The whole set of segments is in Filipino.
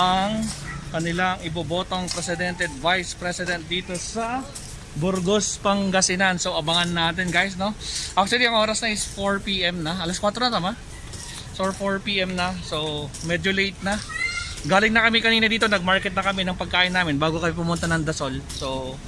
ang kanilang ibobotong presidente at vice president dito sa Burgos, Pangasinan. So abangan natin guys, no? Actually, ang oras na is 4 p.m. na. Alas 4 na tama? So 4 p.m. na. So medyo late na. Galing na kami kanina dito, nag-market na kami ng pagkain namin bago kami pumunta ng Dasol. So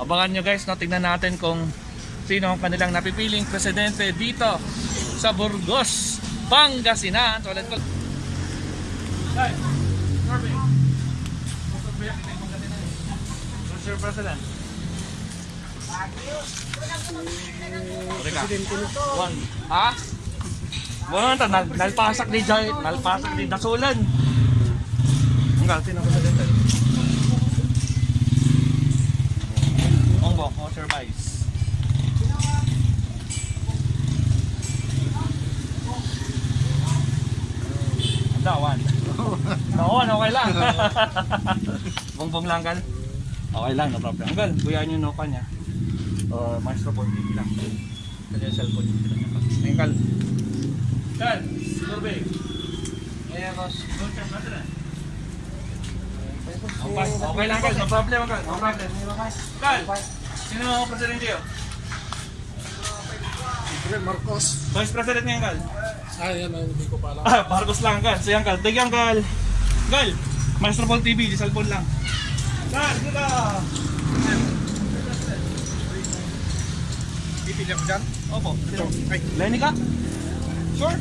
abangan nyo guys, no? Tingnan natin kung sino ang kanilang napipiling presidente dito sa Burgos, Pangasinan. So let's go. Hey, Norby. Mr. President. Presidente nito. One. Ha? Bueno, ta nal nalpasak ni Jay, nalpasak ni Dasulan. Enggak, sino presidente? Ongbok, o Sir Vice. One. No, okay lang. Bongbong lang kan. Okay lang, no problem. Anggal, buyahan yung noka niya. Uh, maestro po, TV lang. Kanya yung cellphone yung pinanya pa. Anggal. Kan, survey. Eh, boss. Okay, okay lang, Kal. No problem, Kal. No problem. Kal, sino ang presidente yun? Marcos. Vice President ngayon, Kal. Ah, yan, ah, hindi ko pa alam. Ah, Marcos lang. So yan, Kal. Take yan, Kal. Kal, Maestro Paul TV, di cellphone lang. Kal, dito. Pipili ako dyan. Opo. Ay, Lenny ka? Sure.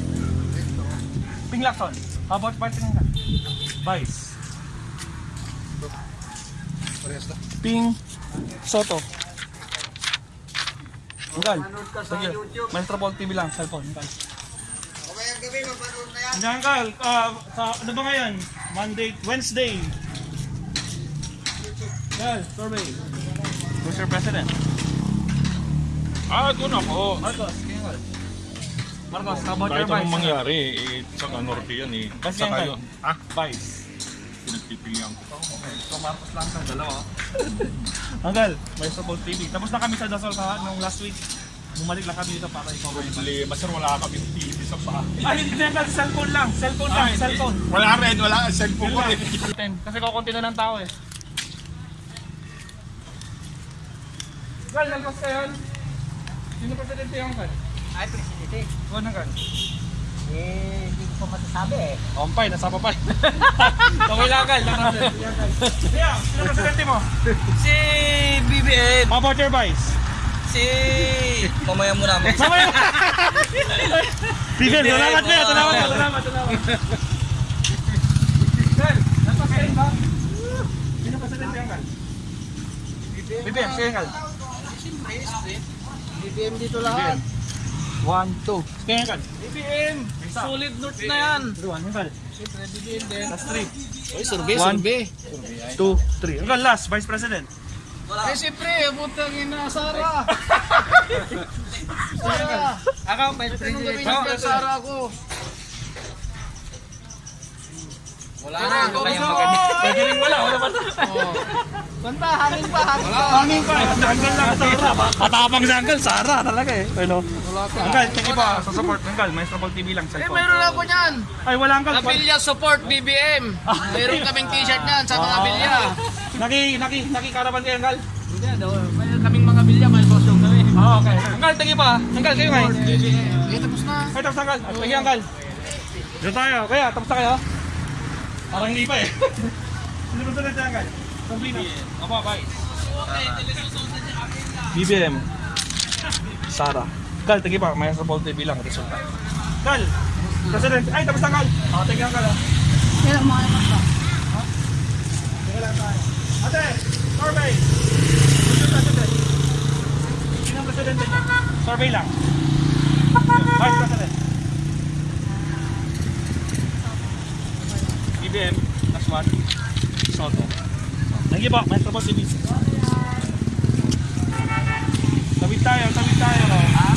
Ping Lacson. How about Vice ka? Vice. parehas na. Ping Soto. Anggal. Sige. Maestro Paul TV lang, cellphone. Anggal. Gabi, mapanood na yan. Anggal. Ah, sa, ano ba ngayon? Monday, Wednesday. Anggal, survey. Mr. President. Ah, doon ako. Marcos, kaya Anggal. Marcos, how about your Kahit vice? anong mangyari, eh, saka norte yan eh. Vice Saka yan, yun. Ah, vice. Pinagpipilihan ko. Okay, so Marcos lang sa dalawa. Anggal, may Paul TV. Tapos na kami sa Dasol ka nung last week. Bumalik lang kami dito para ikaw may Problema, sir, wala kami TV sa bahay. Ay, hindi na cellphone lang. Cellphone lang, Ay, cellphone. Wala rin, wala cellphone ko eh. Ten. Kasi kukunti na ng tao eh. Gal, nalpas ka yun? Sino presidente yung Gal? Ay, presidente. Huwag na Gal. Eh, hindi ko pa masasabi eh. Ompay, nasa papay. okay lang Gal. Kaya, sino presidente mo? Si BBM. How about your vice? Si... Mamaya mo namin. Mamaya! Bigyan, salamat kuya, salamat, salamat, salamat. Gal, nalpas ka yun ba? Sino presidente yung Gal? BBM, sige Gal. BBM dito lahat. One, two. Kaya Gal. BBM. Solid notes na yan. One, Gal. Siyempre, BBM din. Last three. Oy, survey, One. survey. Two, three. Hanggang last, Vice President. Eh, siyempre, butang ina, Sara. Sara. Ako, Vice Anong gawin Oh, niya, Sara ako? Wala na, Pwede Pwede rin wala, wala ba? Banta, hangin pa, hangin pa. Hangin pa. Hanggang lang, Sara. Matapang si Hanggang, Sara talaga eh. Ano? Wala ka. Thank you pa sa support. Hanggal, may Trouble TV lang, Eh, cellphone. mayroon ako niyan. Ay, wala Hanggal. Abilya support BBM. Mayroon kaming t-shirt niyan sa mga bilya. Naki, naki, naki karaban kayo, Hanggal. Hindi, daw. Mayroon kaming mga bilya, may kosong kami. Oo, okay. Thank you pa. Hanggal, kayo ngayon. Eh, tapos na. Ay, tapos na, Hanggal. Thank you, Hanggal. Dito tayo. Kaya, tapos na kayo? Parang hindi pa eh. Sino ba sunod na, Hanggal? Complete na. Opo, bye. BBM. Sara. Gal, tagi pa. May sa TV lang. Resulta. Gal. President. Ay, tapos na, Gal. O, tagi ang Gal. ah. Kailan mo kayo magpa? Teka lang tayo. Ate, survey. Sino presidente niya? Survey lang. Vice President. BBM. One. Soto. Thank you po. May trouble TV. Tawid tayo, tawid tayo. Ha?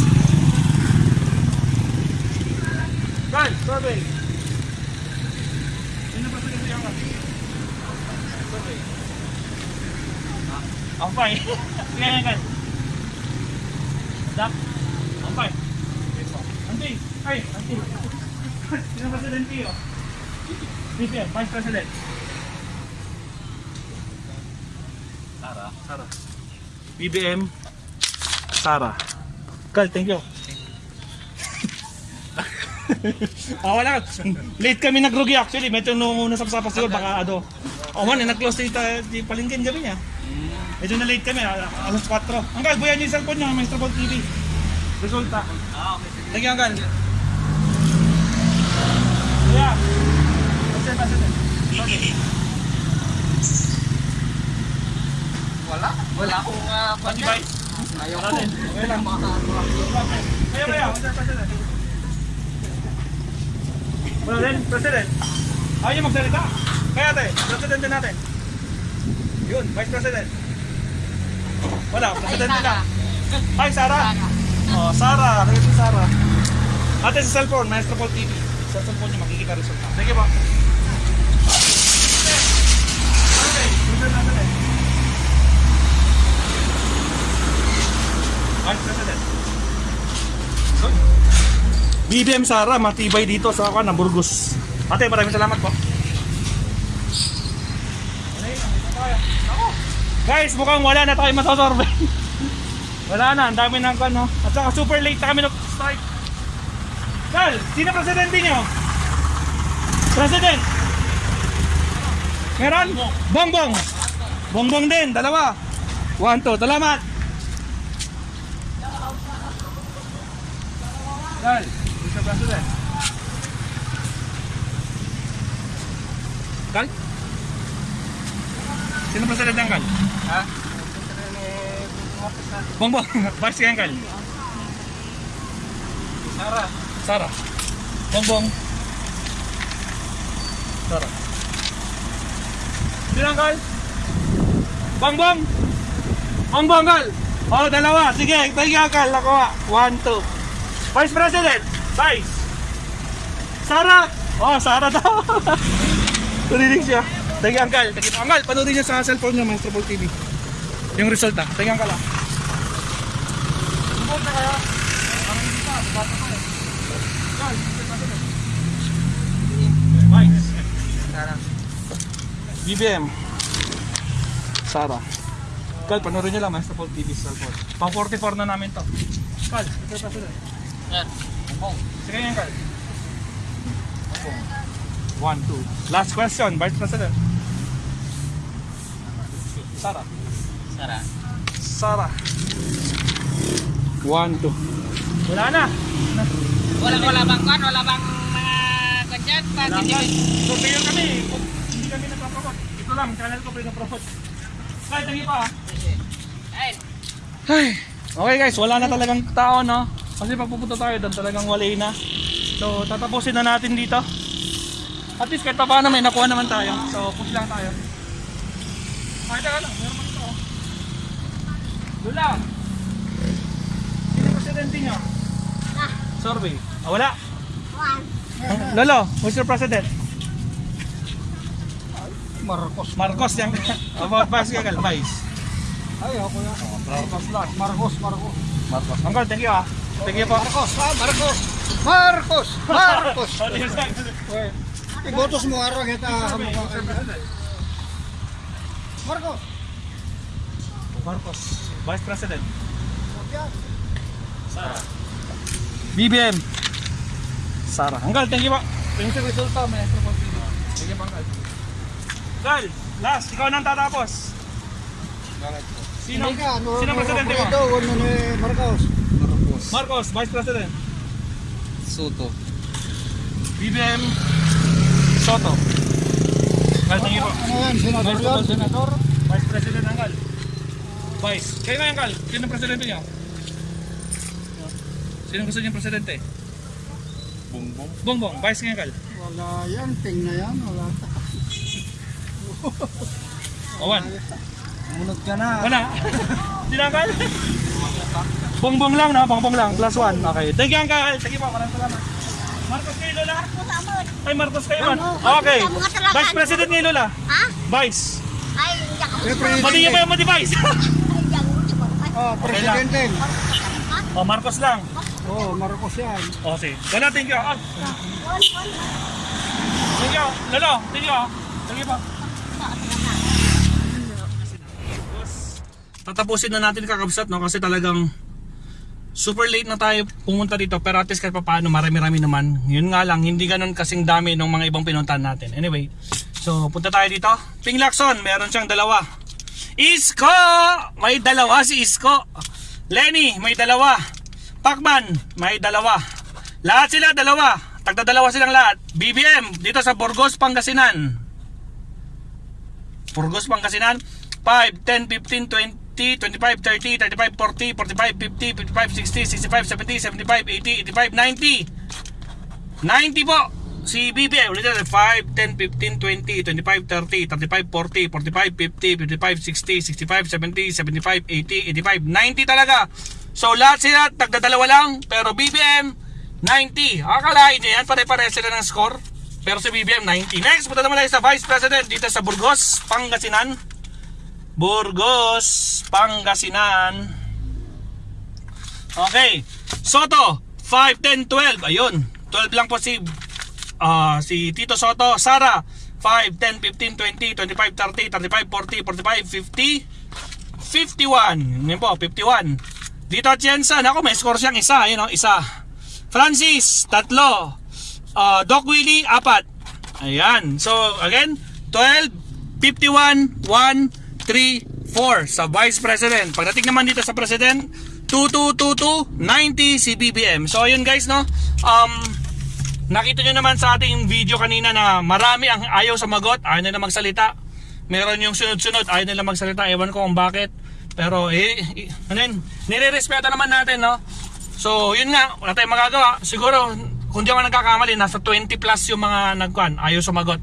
Guys, survey. Sino presidente yung Survey. Fine. Kaya nga. Dak. Fine. Auntie. Ay, auntie. Sino presidente yun? BBM, Vice President. Sara. Sara. BBM. Sara. Kal, thank you. ah, wala. Late kami nagrugi actually. Medyo nung una sa pasapas siguro baka ano. Oh man, nag-close di, ta- di palingkin gabi niya. Medyo na late kami, al- alas 4. Anggal, buyan niyo yung cellphone niyo, Maestro Ball TV. Resulta. Ah, okay. Thank you, Anggal. Yeah. President, President. Okay. Wala. Wala akong uh, Pati ba? Ayaw ko. Okay lang. Kaya kaya, Mr. President. Wala din, President. Ayaw niyo magsalita. Kaya ate, President din natin. Yun, Vice President. Wala, din na. Hi, Sarah. Oh, Sarah. Kaya si Sarah. Ate sa cellphone, Maestro Paul TV. Sa cellphone niyo makikita resulta. Sige po. BBM Sara, matibay dito sa ako ng Burgos. Ate, maraming salamat po. Guys, mukhang wala na tayo masasorbe. wala na, ang dami ng ano. At saka super late na kami nag-strike. Kal, sino presidente niyo? President! Meron? Bongbong! Bongbong din, dalawa. One, two, salamat! Kal, Mr. President. Kal? Sino presidente ang Kal? Ha? Bongbong, kaya ang Kal? Sara. Sara. Bongbong. Sara. Sino Kal? Bongbong! Bongbong Kal! Oh, dalawa. Sige, thank you Kal. Nakuha. One, two. Vice President! Vice! Sara! Oh, Sara daw. Narinig siya. Uncle. Thank you, Uncle. Panoodin niyo sa cellphone niyo, Maestro Paul TV. Yung resulta. You, Uncle. ah. Sumunod na kayo. Parang hindi pa. Bata pa eh. Mr. President. Vice. Sara. BBM. Sara. Kal, panoorin niyo lang, Maestro Paul TV sa cellphone. Pang 44 na namin to. Kal, Mr. President. Yan. Bong. Sige yan, Kal. One, two. Last question, Vice President. Sara. Sara. Sara. One, two. Wala na. Wala, wala bang kan? Wala bang mga kanyan? Wala Pati na. So, kami. Hindi kami nagpapromote. Ito lang, channel ko pinapromote. Kahit hindi pa. Ay, Ay, okay guys, wala na talagang tao, no? Kasi pag pupunta tayo doon, talagang wala na. So, tatapusin na natin dito. At least kahit pa paano may nakuha naman tayo. So, push lang tayo. Ay, teka lang, meron dito. oh. Lula! Sino yung presidente nyo? Survey. Ah, wala. Lolo, who's your president? Marcos. Marcos yan. About Vice Gagal, Vice. Ay, ako yan. Marcos lang. Marcos, Marcos. Marcos. Uncle, thank you ah. Thank you po. Marcos? Marcos. Marcos. Marcos. Marcos. Ibotos mo araw kita. Marcos. Marcos, Vice President. Sara. BBM. Sara. Anggal, thank you po. Thank you resulta, Maestro. Thank you po, Anggal. Last, ikaw nang tatapos. Sino? Sino presidente mo? Ito, ano ni Marcos. Marcos. Marcos, Vice President. Soto. BBM. Soto. Yan, senador Vice yan? Senador. Vice President Anggal. Vice. Kayo nga, Anggal. Sino ang presidente niyo? Sino gusto niyo presidente? Bongbong. Bongbong, Vice nga, Anggal. Wala yan, ting na yan. Wala. Owan. Munod ka na. Wala. Tinanggal. Bongbong lang, no? Bongbong lang. Plus one. Okay. Thank you, Uncle. Sige po, maraming salamat. Marcos kayo, Lola? Ay, Marcos kayo, man. Okay. Vice President ngayon, Lola. Ha? Vice. Ay, hindi ako. Pati niyo presidente. pa yung mati-vice. Ay, hindi ako. Hindi ko. Ay, Oh, presidente. oh, Marcos lang. Oo, Marcos yan. O, sige. Lolo, thank you. Ah. Thank you. Lolo, thank you. ah. Thank you po. Tatapusin na natin kakabsat no kasi talagang super late na tayo pumunta dito pero at least kahit paano marami-rami naman. Yun nga lang, hindi ganun kasing dami ng mga ibang pinuntahan natin. Anyway, so punta tayo dito. Ping Lacson, meron siyang dalawa. Isko! May dalawa si Isko. Lenny, may dalawa. Pacman, may dalawa. Lahat sila dalawa. Tagda dalawa silang lahat. BBM, dito sa Burgos, Pangasinan. Burgos, Pangasinan. 5, 10, 15, 20, 25, 30, 35, 40, 45, 50, 55, 60, 65, 70, 75, 80, 85, 90. 90 po. Si BBM, ulit natin. 5, 10, 15, 20, 25, 30, 35, 40, 45, 50, 55, 60, 65, 70, 75, 80, 85, 90 talaga. So lahat sila, tagdadalawa lang. Pero BBM, 90. Akalain nyo yan, pare-pare sila ng score. Pero si BBM, 90. Next, punta naman tayo sa Vice President dito sa Burgos, Pangasinan. Burgos, Pangasinan. Okay. Soto, 5, 10, 12. Ayun. 12 lang po si ah, si Tito Soto. Sara, 5, 10, 15, 20, 25, 30, 35, 40, 45, 50, 51. Yan po, 51. Dito Jensen, ako may score siyang isa. Ayun o, isa. Francis, tatlo. Ah, Doc Willie, apat. Ayan. So, again, 12, 51, 1, 3, 4 sa Vice President. Pagdating naman dito sa President, 2222, 90 si BBM. So, ayun guys, no? Um, nakita nyo naman sa ating video kanina na marami ang ayaw sa magot, ayaw nila magsalita. Meron yung sunod-sunod, ayaw nila magsalita. Ewan ko kung bakit. Pero, eh, eh ano? Nire-respeto naman natin, no? So, yun nga, wala tayong magagawa. Siguro, kung di ako nagkakamali, nasa 20 plus yung mga nagkuhan, ayaw sumagot.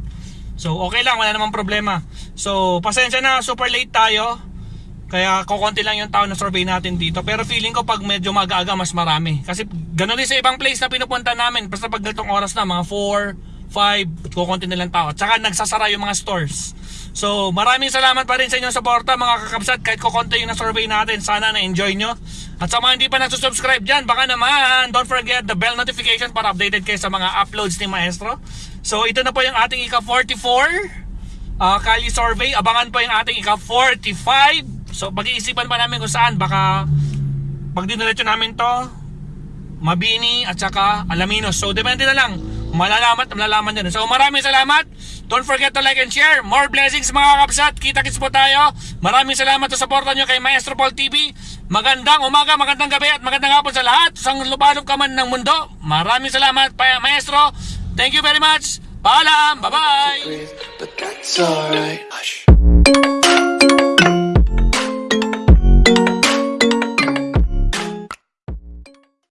So, okay lang, wala namang problema. So, pasensya na, super late tayo. Kaya kukonti lang yung tao na survey natin dito. Pero feeling ko pag medyo mag-aga, mas marami. Kasi gano'n din sa ibang place na pinupunta namin. Basta pag ganitong oras na, mga 4, 5, kukonti na lang tao. Tsaka nagsasara yung mga stores. So, maraming salamat pa rin sa inyong suporta mga kakabsat. Kahit kukonti yung na-survey natin, sana na-enjoy nyo. At sa mga hindi pa nagsusubscribe dyan, baka naman, don't forget the bell notification para updated kayo sa mga uploads ni Maestro. So, ito na po yung ating ika-44 uh, Kali survey. Abangan po yung ating ika-45. So, pag-iisipan pa namin kung saan. Baka pag diniretso namin to, Mabini at saka Alaminos. So, depende na lang. Malalaman malalaman din. So, maraming salamat. Don't forget to like and share. More blessings mga kapsat. Kita-kits po tayo. Maraming salamat sa suporta nyo kay Maestro Paul TV. Magandang umaga, magandang gabi at magandang hapon sa lahat. Sa lubalog ka man ng mundo. Maraming salamat, Maestro. Thank you very much. But that's alright. Hush.